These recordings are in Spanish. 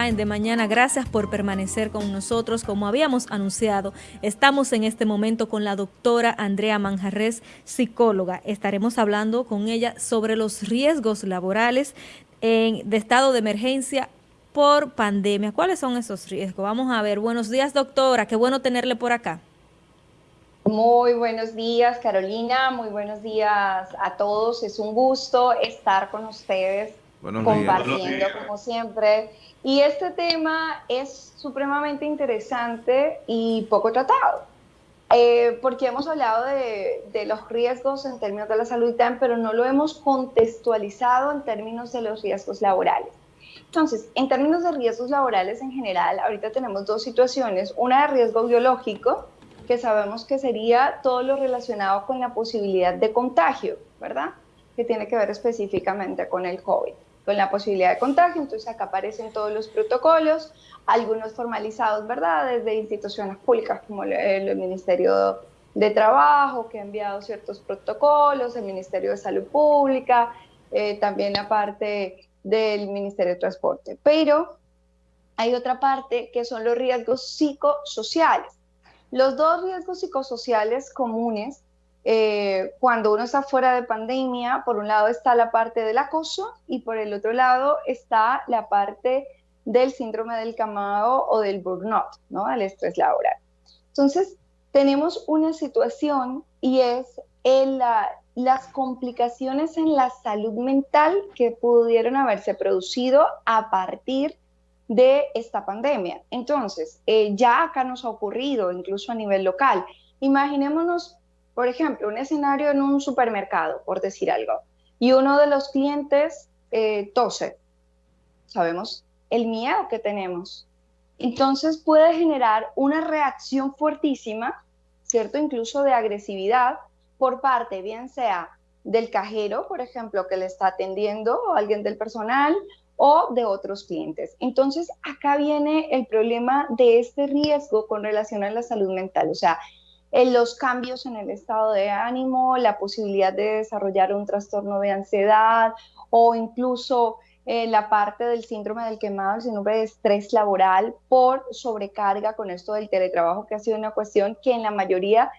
de mañana. Gracias por permanecer con nosotros. Como habíamos anunciado, estamos en este momento con la doctora Andrea Manjarres, psicóloga. Estaremos hablando con ella sobre los riesgos laborales en, de estado de emergencia por pandemia. ¿Cuáles son esos riesgos? Vamos a ver. Buenos días, doctora. Qué bueno tenerle por acá. Muy buenos días, Carolina. Muy buenos días a todos. Es un gusto estar con ustedes compartiendo, como siempre y este tema es supremamente interesante y poco tratado, eh, porque hemos hablado de, de, los riesgos en términos de la salud, pero no lo hemos contextualizado en términos de los riesgos laborales. Entonces, en términos de riesgos laborales en general, ahorita tenemos dos situaciones, una de riesgo biológico, que sabemos que sería todo lo relacionado con la posibilidad de contagio, ¿verdad? Que tiene que ver específicamente con el COVID con la posibilidad de contagio, entonces acá aparecen todos los protocolos, algunos formalizados, ¿verdad?, desde instituciones públicas como el, Ministerio de Trabajo, que ha enviado ciertos protocolos, el Ministerio de Salud Pública, eh, también la parte del Ministerio de Transporte. Pero hay otra parte que son los riesgos psicosociales. Los dos riesgos psicosociales comunes eh, cuando uno está fuera de pandemia, por un lado está la parte del acoso y por el otro lado está la parte del síndrome del camado o del burnout, ¿no? El estrés laboral. Entonces, tenemos una situación y es las complicaciones en la salud mental que pudieron haberse producido a partir de esta pandemia. Entonces, eh, ya acá nos ha ocurrido, incluso a nivel local. Imaginémonos por ejemplo, un escenario en un supermercado, por decir algo, y uno de los clientes eh, tose. Sabemos el miedo que tenemos. Entonces puede generar una reacción fuertísima, ¿cierto? Incluso de agresividad por parte, bien sea del cajero, por ejemplo, que le está atendiendo, o alguien del personal, o de otros clientes. Entonces, acá viene el problema de este riesgo con relación a la salud mental. O sea, los cambios en el estado de ánimo, la posibilidad de desarrollar un trastorno de ansiedad o incluso eh, la parte del síndrome del quemado, el síndrome de estrés laboral por sobrecarga con esto del teletrabajo, que ha sido una cuestión que en la mayoría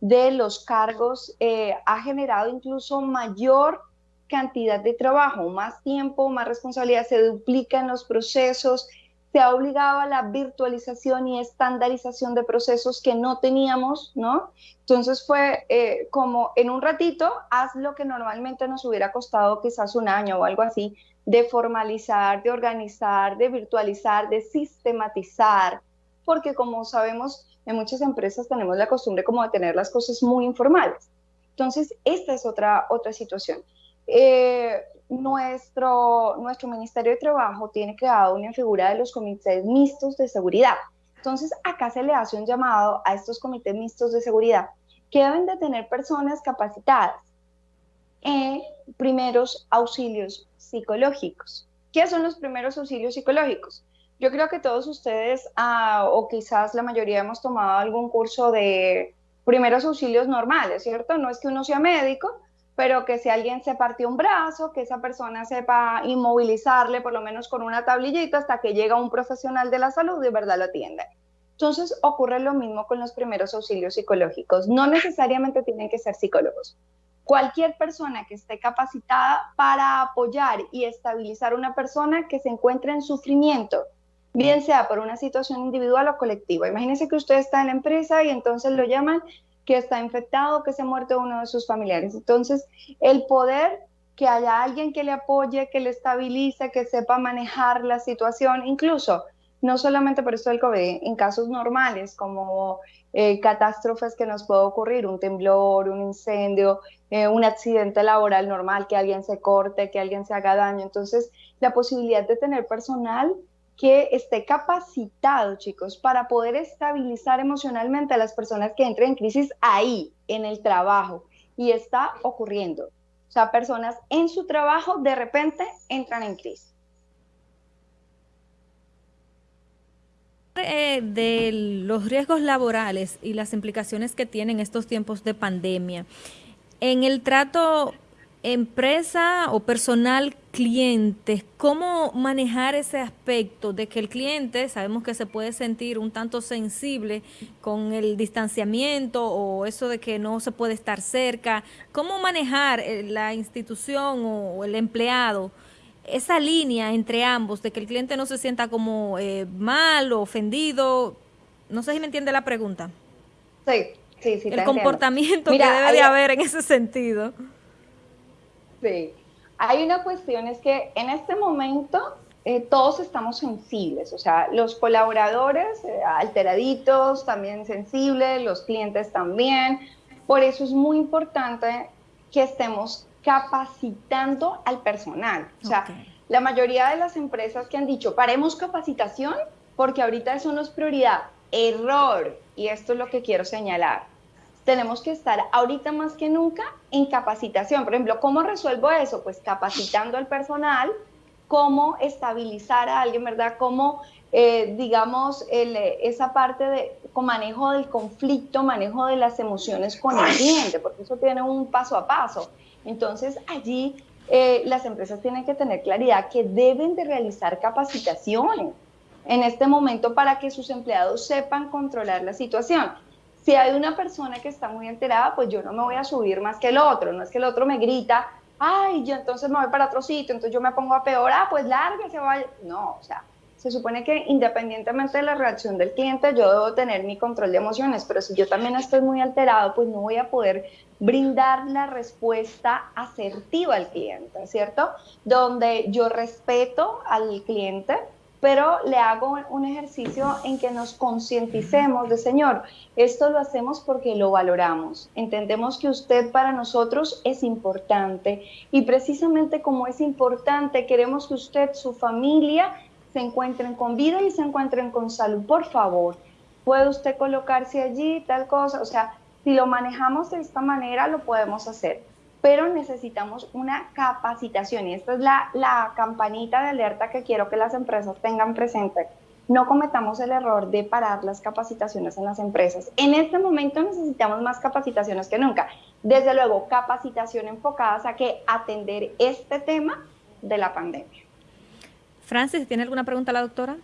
de los cargos eh, ha generado incluso mayor cantidad de trabajo, más tiempo, más responsabilidad, se duplican los procesos, se ha obligado a la virtualización y estandarización de procesos que no teníamos, ¿no? Entonces fue eh, como en un ratito, haz lo que normalmente nos hubiera costado quizás un año o algo así, de formalizar, de organizar, de virtualizar, de sistematizar, porque como sabemos, en muchas empresas tenemos la costumbre como de tener las cosas muy informales. Entonces, esta es otra, otra situación. Eh, nuestro, nuestro Ministerio de Trabajo tiene creado una figura de los comités mixtos de seguridad. Entonces, acá se le hace un llamado a estos comités mixtos de seguridad que deben de tener personas capacitadas en primeros auxilios psicológicos. ¿Qué son los primeros auxilios psicológicos? Yo creo que todos ustedes, ah, o quizás la mayoría, hemos tomado algún curso de primeros auxilios normales, ¿cierto? No es que uno sea médico, pero que si alguien se partió un brazo, que esa persona sepa inmovilizarle por lo menos con una tablillita hasta que llega un profesional de la salud y de verdad lo atiende. Entonces ocurre lo mismo con los primeros auxilios psicológicos. No necesariamente tienen que ser psicólogos. Cualquier persona que esté capacitada para apoyar y estabilizar a una persona que se encuentre en sufrimiento, bien sea por una situación individual o colectiva. Imagínense que usted está en la empresa y entonces lo llaman que está infectado, que se ha muerto uno de sus familiares. Entonces, el poder que haya alguien que le apoye, que le estabilice, que sepa manejar la situación, incluso no solamente por esto del COVID, en casos normales como eh, catástrofes que nos puede ocurrir, un temblor, un incendio, eh, un accidente laboral normal, que alguien se corte, que alguien se haga daño. Entonces, la posibilidad de tener personal que esté capacitado, chicos, para poder estabilizar emocionalmente a las personas que entren en crisis ahí, en el trabajo. Y está ocurriendo. O sea, personas en su trabajo de repente entran en crisis. Eh, de los riesgos laborales y las implicaciones que tienen estos tiempos de pandemia, en el trato empresa o personal cliente, ¿cómo manejar ese aspecto de que el cliente, sabemos que se puede sentir un tanto sensible con el distanciamiento o eso de que no se puede estar cerca? ¿Cómo manejar eh, la institución o el empleado? esa línea entre ambos, de que el cliente no se sienta como eh, mal o ofendido, no sé si me entiende la pregunta. Sí, sí, sí. El comportamiento que debe de haber en ese sentido. Sí, hay una cuestión, es que en este momento eh, todos estamos sensibles, o sea, los colaboradores eh, alteraditos, también sensibles, los clientes también. Por eso es muy importante que estemos capacitando al personal. O sea, la mayoría de las empresas que han dicho, paremos capacitación porque ahorita eso no es prioridad. Error. Y esto es lo que quiero señalar tenemos que estar ahorita más que nunca en capacitación. Por ejemplo, ¿cómo resuelvo eso? Pues capacitando al personal, cómo estabilizar a alguien, ¿verdad? Cómo, eh, digamos, esa parte de manejo del conflicto, manejo de las emociones con el cliente, porque eso tiene un paso a paso. Entonces, allí eh, las empresas tienen que tener claridad que deben de realizar capacitaciones en este momento para que sus empleados sepan controlar la situación. Si hay una persona que está muy alterada, pues yo no me voy a subir más que el otro. No es que el otro me grita, ay, yo entonces me voy para otro sitio, entonces yo me pongo a peor, ah, pues se vaya. No, o sea, se supone que independientemente de la reacción del cliente, yo debo tener mi control de emociones, pero si yo también estoy muy alterado, pues no voy a poder brindar la respuesta asertiva al cliente, ¿cierto? Donde yo respeto al cliente, pero le hago un ejercicio en que nos concienticemos de, Señor, esto lo hacemos porque lo valoramos. Entendemos que usted para nosotros es importante y precisamente como es importante, queremos que usted, su familia, se encuentren con vida y se encuentren con salud. Por favor, puede usted colocarse allí, tal cosa. O sea, si lo manejamos de esta manera, lo podemos hacer pero necesitamos una capacitación y esta es la, la campanita de alerta que quiero que las empresas tengan presente. No cometamos el error de parar las capacitaciones en las empresas. En este momento necesitamos más capacitaciones que nunca. Desde luego, capacitación enfocadas a que atender este tema de la pandemia. Francis, ¿tiene alguna pregunta la doctora?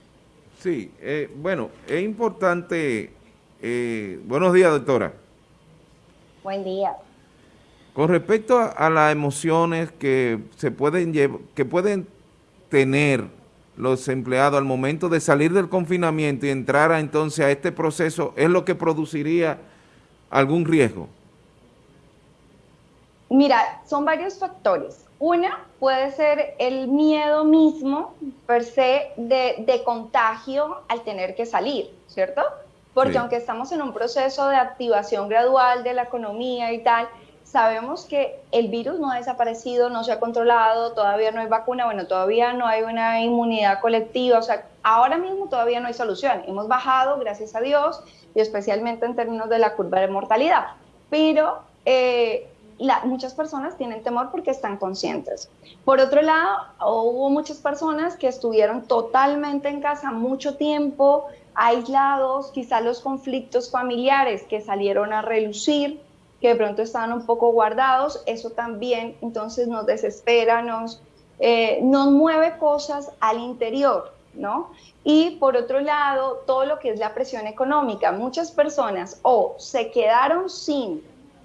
Sí, eh, bueno, es importante. Eh, buenos días, doctora. Buen día. Con respecto a, las emociones que se pueden que pueden tener los empleados al momento de salir del confinamiento y entrar entonces a este proceso, ¿es lo que produciría algún riesgo? Mira, son varios factores. Una puede ser el miedo mismo per se de, contagio al tener que salir, ¿cierto? Porque aunque estamos en un proceso de activación gradual de la economía y tal, sabemos que el virus no ha desaparecido, no se ha controlado, todavía no hay vacuna, bueno, todavía no hay una inmunidad colectiva, o sea, ahora mismo todavía no hay solución. Hemos bajado, gracias a Dios, y especialmente en términos de la curva de mortalidad, pero eh, muchas personas tienen temor porque están conscientes. Por otro lado, hubo muchas personas que estuvieron totalmente en casa mucho tiempo, aislados, quizá los conflictos familiares que salieron a relucir, que de pronto estaban un poco guardados, eso también entonces nos desespera, nos, eh, nos mueve cosas al interior, ¿no? Y por otro lado, todo lo que es la presión económica, muchas personas o se quedaron sin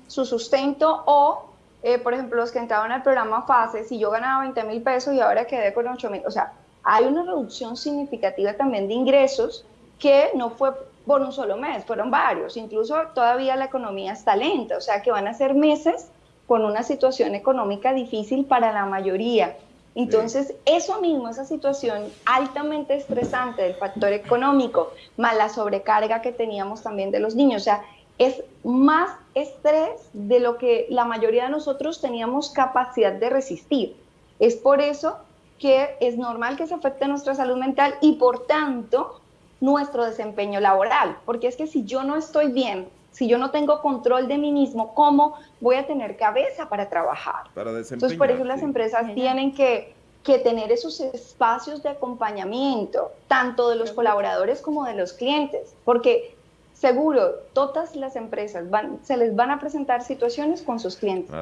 su sustento o, eh, por ejemplo, los que entraban al programa FASE, si yo ganaba 20 mil pesos y ahora quedé con 8 mil, o sea, hay una reducción significativa también de ingresos que no fue por un solo mes, fueron varios, incluso todavía la economía está lenta, o sea que van a ser meses con una situación económica difícil para la mayoría. Entonces, eso mismo, esa situación altamente estresante del factor económico, más la sobrecarga que teníamos también de los niños, o sea, es más estrés de lo que la mayoría de nosotros teníamos capacidad de resistir. Es por eso que es normal que se afecte nuestra salud mental y por tanto nuestro desempeño laboral, porque es que si yo no estoy bien, si yo no tengo control de mí mismo, ¿cómo voy a tener cabeza para trabajar? Entonces, por eso las empresas tienen que, que, tener esos espacios de acompañamiento, tanto de los colaboradores como de los clientes, porque seguro, todas las empresas van, se les van a presentar situaciones con sus clientes.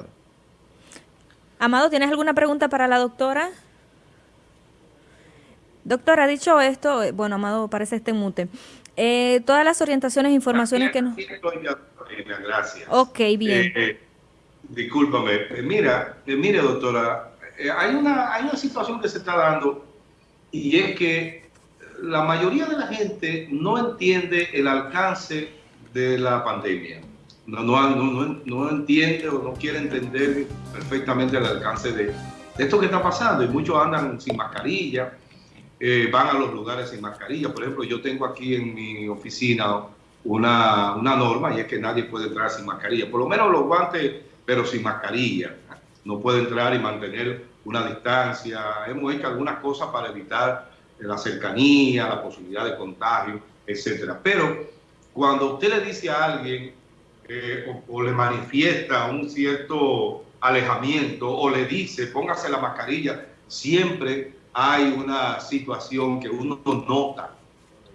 Amado, ¿tienes alguna pregunta para la doctora? Doctora, dicho esto, eh, bueno, Amado parece este mute. Eh, todas las orientaciones e informaciones que nos... Gracias. Ok, bien. Eh, discúlpame. mira, mire, doctora, hay, una, hay una situación que se está dando y es que la mayoría de la gente no entiende el alcance de la pandemia. No, no, no, no, entiende o no quiere entender perfectamente el alcance de, esto que está pasando. Y muchos andan sin mascarilla, eh, van a los lugares sin mascarilla. Por ejemplo, yo tengo aquí en mi oficina una, una norma y es que nadie puede entrar sin mascarilla. Por lo menos los guantes, pero sin mascarilla. No puede entrar y mantener una distancia. Hemos hecho algunas cosas para evitar la cercanía, la posibilidad de contagio, etcétera. Pero cuando usted le dice a alguien eh, o, le manifiesta un cierto alejamiento o le dice póngase la mascarilla, siempre hay una situación que uno nota.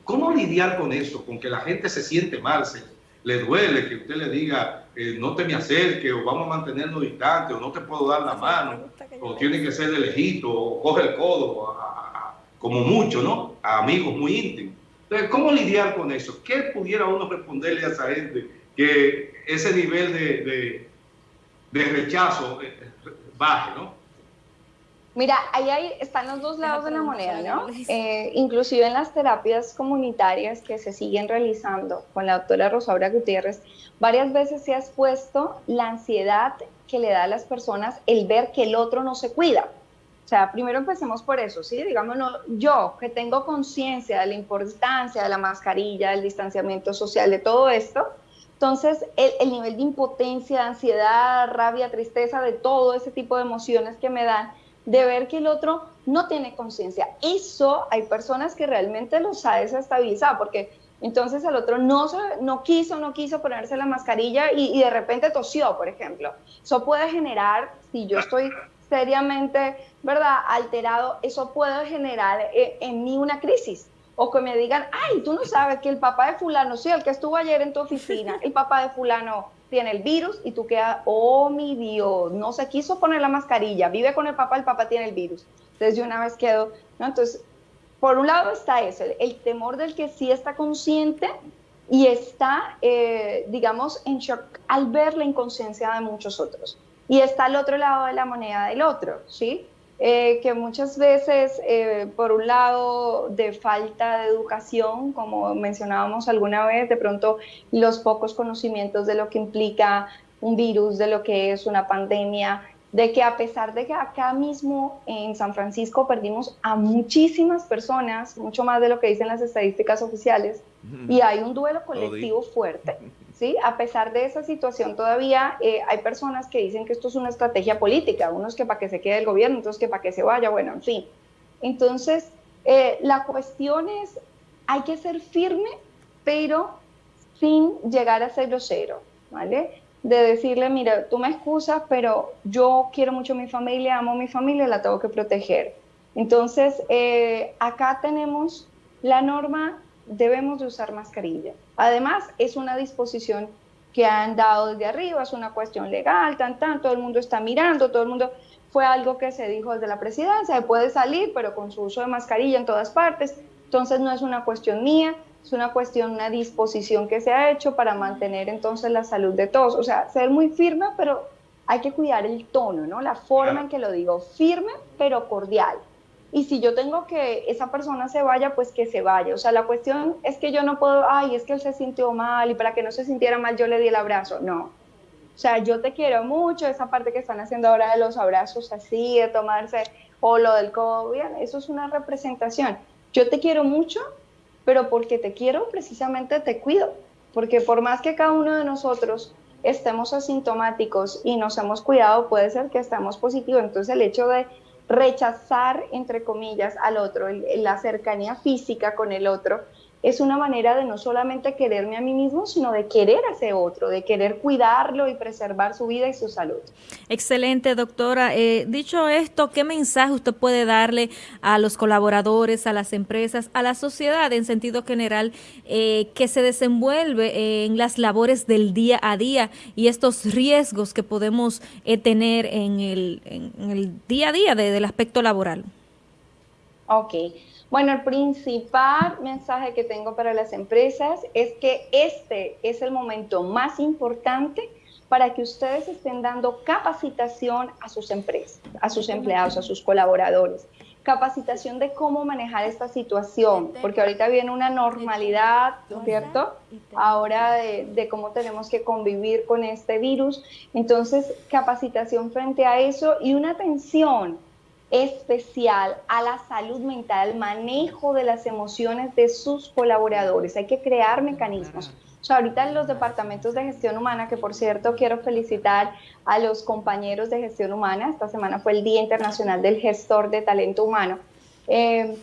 ¿Cómo lidiar con eso? Con que la gente se siente mal, se, le duele que usted le diga eh, no te me acerques o vamos a mantenernos distantes o no te puedo dar la mano o tiene que ser de lejito o coge el codo como mucho, ¿no? A amigos muy íntimos. Entonces, ¿cómo lidiar con eso? ¿Qué pudiera uno responderle a esa gente que ese nivel de, de, rechazo eh, baje, ¿no? Mira, ahí, están los dos lados de la moneda, ¿no? Eh, inclusive en las terapias comunitarias que se siguen realizando con la doctora Rosaura Gutiérrez, varias veces se ha expuesto la ansiedad que le da a las personas el ver que el otro no se cuida. O sea, primero empecemos por eso, ¿sí? Digamos, yo que tengo conciencia de la importancia de la mascarilla, del distanciamiento social, de todo esto, entonces el, el, nivel de impotencia, ansiedad, rabia, tristeza, de todo ese tipo de emociones que me dan, de ver que el otro no tiene conciencia. Eso hay personas que realmente los ha desestabilizado, porque entonces el otro no, no quiso, no quiso ponerse la mascarilla y, y de repente tosió, por ejemplo. Eso puede generar, si yo estoy seriamente, ¿verdad?, alterado, eso puede generar eh, en mí una crisis. O que me digan, ay, tú no sabes que el papá de fulano, sí, el que estuvo ayer en tu oficina, el papá de fulano tiene el virus y tú quedas, oh mi Dios, no se quiso poner la mascarilla, vive con el papá, el papá tiene el virus. Entonces yo una vez quedo, ¿no? Entonces, por un lado está eso, el, temor del que sí está consciente y está, eh, digamos, en shock al ver la inconsciencia de muchos otros y está al otro lado de la moneda del otro, ¿sí? Eh, que muchas veces, eh, por un lado, de falta de educación, como mencionábamos alguna vez, de pronto los pocos conocimientos de lo que implica un virus, de lo que es una pandemia, de que a pesar de que acá mismo en San Francisco perdimos a muchísimas personas, mucho más de lo que dicen las estadísticas oficiales, y hay un duelo colectivo fuerte. ¿sí? A pesar de esa situación, todavía eh, hay personas que dicen que esto es una estrategia política, unos que para que se quede el gobierno, otros que para que se vaya, bueno, en fin. Entonces, eh, la cuestión es, hay que ser firme, pero sin llegar a ser grosero, ¿vale? De decirle, mira, tú me excusas, pero yo quiero mucho a mi familia, amo a mi familia, la tengo que proteger. Entonces, eh, acá tenemos la norma debemos de usar mascarilla. Además, es una disposición que han dado desde arriba, es una cuestión legal, tan, tan, todo el mundo está mirando, todo el mundo, fue algo que se dijo desde la presidencia, puede salir, pero con su uso de mascarilla en todas partes, entonces no es una cuestión mía, es una cuestión, una disposición que se ha hecho para mantener entonces la salud de todos, o sea, ser muy firme, pero hay que cuidar el tono, ¿no? La forma en que lo digo, firme, pero cordial. Y si yo tengo que esa persona se vaya, pues que se vaya. O sea, la cuestión es que yo no puedo, ay, es que él se sintió mal y para que no se sintiera mal yo le di el abrazo. No. O sea, yo te quiero mucho, esa parte que están haciendo ahora de los abrazos así, de tomarse, o lo del COVID, eso es una representación. Yo te quiero mucho, pero porque te quiero, precisamente te cuido. Porque por más que cada uno de nosotros estemos asintomáticos y nos hemos cuidado, puede ser que estemos positivos. Entonces el hecho de rechazar, entre comillas, al otro, la cercanía física con el otro, es una manera de no solamente quererme a mí mismo, sino de querer a ese otro, de querer cuidarlo y preservar su vida y su salud. Excelente, doctora. Eh, dicho esto, ¿qué mensaje usted puede darle a los colaboradores, a las empresas, a la sociedad en sentido general eh, que se desenvuelve en las labores del día a día y estos riesgos que podemos eh, tener en el, en el, día a día del aspecto laboral? Ok. Bueno, el principal mensaje que tengo para las empresas es que este es el momento más importante para que ustedes estén dando capacitación a sus empresas, a sus empleados, a sus colaboradores. Capacitación de cómo manejar esta situación, porque ahorita viene una normalidad, ¿cierto? Ahora de, de, cómo tenemos que convivir con este virus. Entonces, capacitación frente a eso y una atención especial a la salud mental, al manejo de las emociones de sus colaboradores. Hay que crear mecanismos. O sea, ahorita en los departamentos de gestión humana, que por cierto quiero felicitar a los compañeros de gestión humana, esta semana fue el Día Internacional del Gestor de Talento Humano, eh,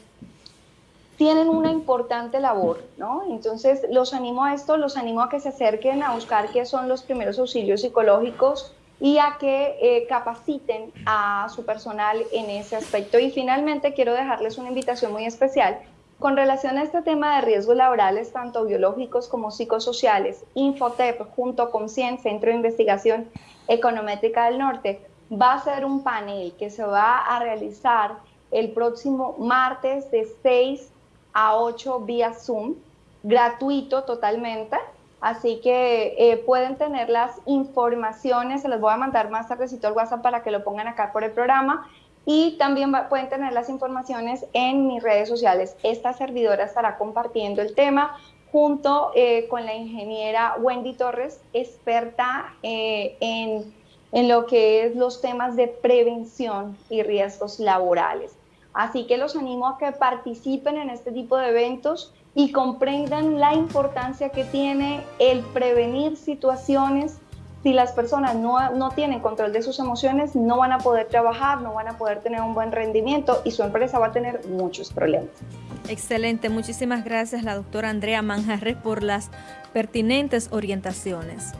tienen una importante labor, ¿no? Entonces, los animo a esto, los animo a que se acerquen a buscar qué son los primeros auxilios psicológicos, y a que eh, capaciten a su personal en ese aspecto. Y finalmente quiero dejarles una invitación muy especial con relación a este tema de riesgos laborales, tanto biológicos como psicosociales. Infotep, junto con CIEN, Centro de Investigación Econométrica del Norte, va a ser un panel que se va a realizar el próximo martes de 6 a 8 vía Zoom, gratuito totalmente Así que eh, pueden tener las informaciones, se las voy a mandar más tardecito al WhatsApp para que lo pongan acá por el programa. Y también pueden tener las informaciones en mis redes sociales. Esta servidora estará compartiendo el tema junto eh, con la ingeniera Wendy Torres, experta eh, en, en lo que es los temas de prevención y riesgos laborales. Así que los animo a que participen en este tipo de eventos y comprendan la importancia que tiene el prevenir situaciones. Si las personas no, no, tienen control de sus emociones, no van a poder trabajar, no van a poder tener un buen rendimiento y su empresa va a tener muchos problemas. Excelente, muchísimas gracias la doctora Andrea Manjarres por las pertinentes orientaciones.